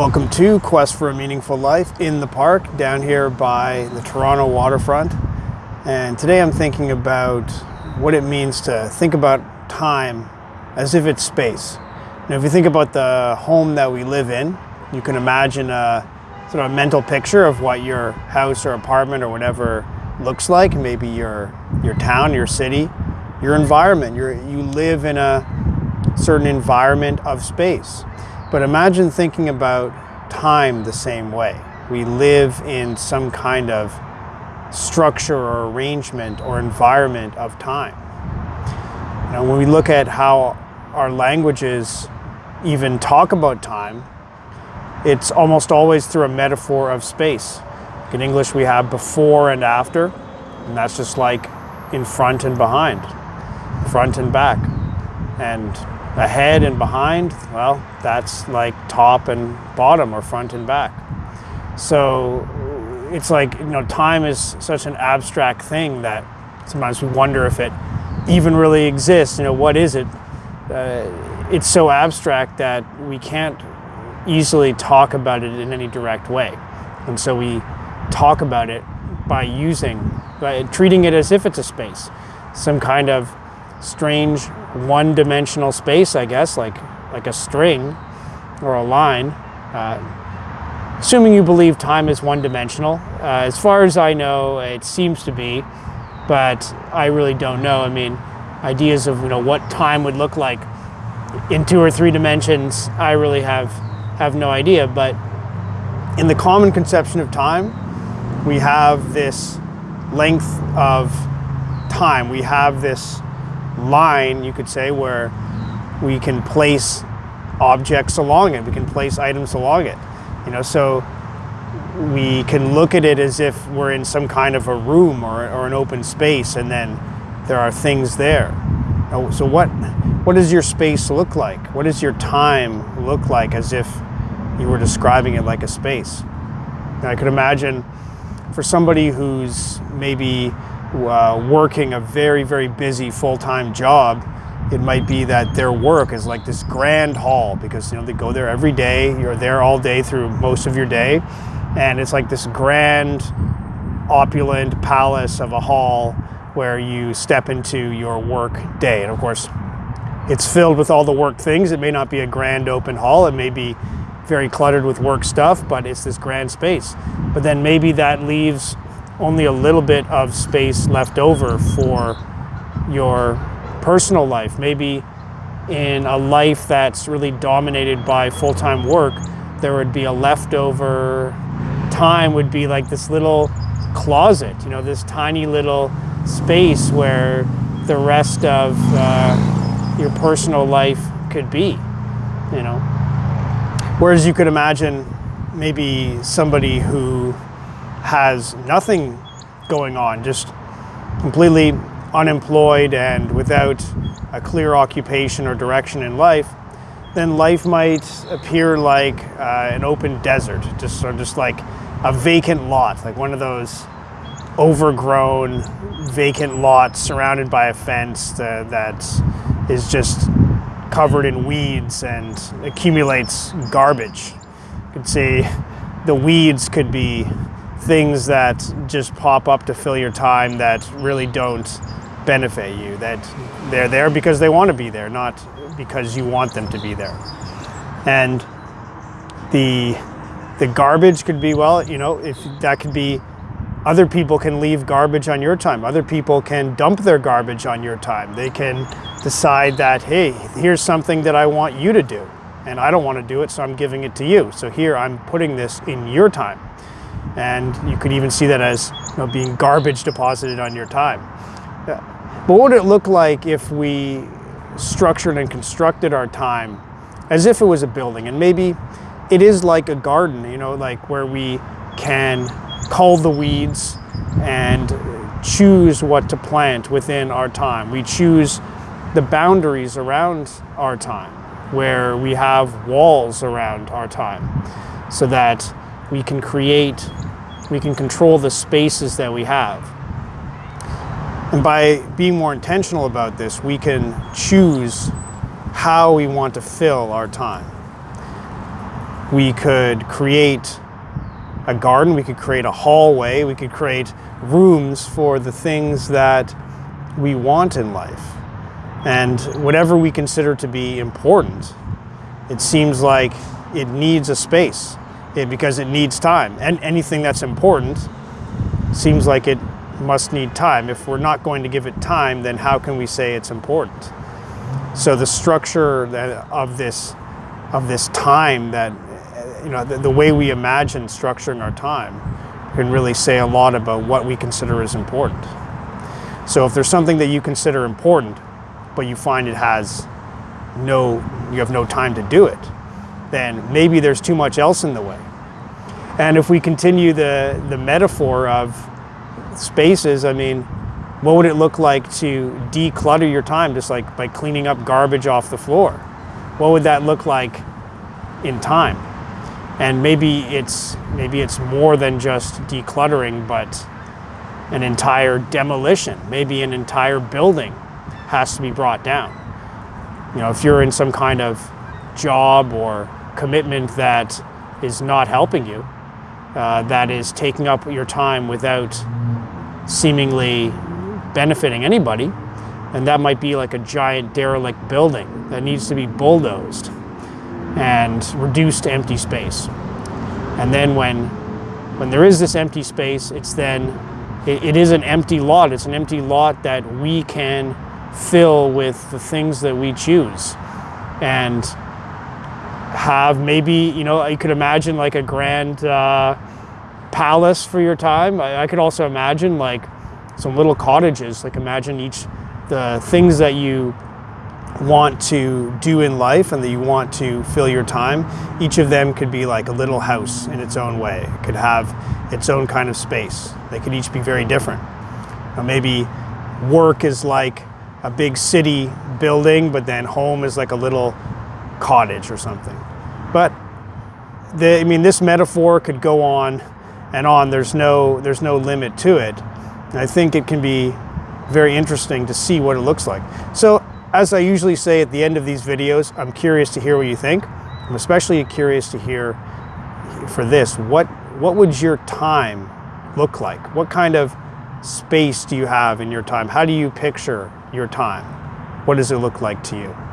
Welcome to Quest for a Meaningful Life in the park down here by the Toronto waterfront. And today I'm thinking about what it means to think about time as if it's space. Now, if you think about the home that we live in, you can imagine a sort of a mental picture of what your house or apartment or whatever looks like. Maybe your your town, your city, your environment. you you live in a certain environment of space. But imagine thinking about time the same way. We live in some kind of structure or arrangement or environment of time. You know, when we look at how our languages even talk about time, it's almost always through a metaphor of space. In English, we have before and after, and that's just like in front and behind, front and back. And ahead and behind, well, that's like top and bottom or front and back. So it's like, you know, time is such an abstract thing that sometimes we wonder if it even really exists. You know, what is it? Uh, it's so abstract that we can't easily talk about it in any direct way. And so we talk about it by using, by treating it as if it's a space, some kind of strange one-dimensional space, I guess, like, like a string or a line. Uh, assuming you believe time is one-dimensional. Uh, as far as I know, it seems to be, but I really don't know. I mean, ideas of you know what time would look like in two or three dimensions, I really have have no idea. But in the common conception of time, we have this length of time. We have this line, you could say, where we can place objects along it. We can place items along it. You know, so we can look at it as if we're in some kind of a room or, or an open space and then there are things there. So what, what does your space look like? What does your time look like as if you were describing it like a space? I could imagine for somebody who's maybe uh, working a very, very busy full-time job, it might be that their work is like this grand hall because you know they go there every day, you're there all day through most of your day, and it's like this grand, opulent palace of a hall where you step into your work day. And of course, it's filled with all the work things. It may not be a grand open hall, it may be very cluttered with work stuff, but it's this grand space. But then maybe that leaves only a little bit of space left over for your personal life. Maybe in a life that's really dominated by full-time work, there would be a leftover time would be like this little closet, you know, this tiny little space where the rest of uh, your personal life could be, you know. Whereas you could imagine maybe somebody who has nothing going on, just completely unemployed and without a clear occupation or direction in life, then life might appear like uh, an open desert, just or just like a vacant lot, like one of those overgrown vacant lots surrounded by a fence that, is just covered in weeds and accumulates garbage. You could say the weeds could be things that just pop up to fill your time that really don't benefit you, that they're there because they want to be there, not because you want them to be there. And the, the garbage could be, well, you know, if that could be other people can leave garbage on your time. Other people can dump their garbage on your time. They can decide that, hey, here's something that I want you to do. And I don't want to do it, so I'm giving it to you. So here, I'm putting this in your time. And you could even see that as you know, being garbage deposited on your time. But what would it look like if we structured and constructed our time as if it was a building? And maybe it is like a garden, you know, like where we can cull the weeds and choose what to plant within our time. We choose the boundaries around our time, where we have walls around our time, so that we can create, we can control the spaces that we have. And by being more intentional about this, we can choose how we want to fill our time. We could create a garden, we could create a hallway, we could create rooms for the things that we want in life. And whatever we consider to be important, it seems like it needs a space because it needs time. And anything that's important seems like it must need time. If we're not going to give it time, then how can we say it's important? So the structure of this of this time that you know the, the way we imagine structuring our time can really say a lot about what we consider as important. So if there's something that you consider important, but you find it has no, you have no time to do it, then maybe there's too much else in the way. And if we continue the, the metaphor of spaces, I mean, what would it look like to declutter your time just like by cleaning up garbage off the floor? What would that look like in time? And maybe it's maybe it's more than just decluttering, but an entire demolition. Maybe an entire building has to be brought down. You know, if you're in some kind of job or commitment that is not helping you, uh, that is taking up your time without seemingly benefiting anybody, and that might be like a giant derelict building that needs to be bulldozed and reduced to empty space. And then when, when there is this empty space, it's then, it, it is an empty lot. It's an empty lot that we can fill with the things that we choose. And have maybe, you know, you could imagine like a grand uh, palace for your time. I, I could also imagine like some little cottages, like imagine each, the things that you want to do in life and that you want to fill your time, each of them could be like a little house in its own way. It could have its own kind of space. They could each be very different. Now maybe work is like a big city building, but then home is like a little cottage or something. But the, I mean, this metaphor could go on and on. There's no, there's no limit to it. I think it can be very interesting to see what it looks like. So as I usually say at the end of these videos, I'm curious to hear what you think. I'm especially curious to hear for this, what, what would your time look like? What kind of space do you have in your time? How do you picture your time? What does it look like to you?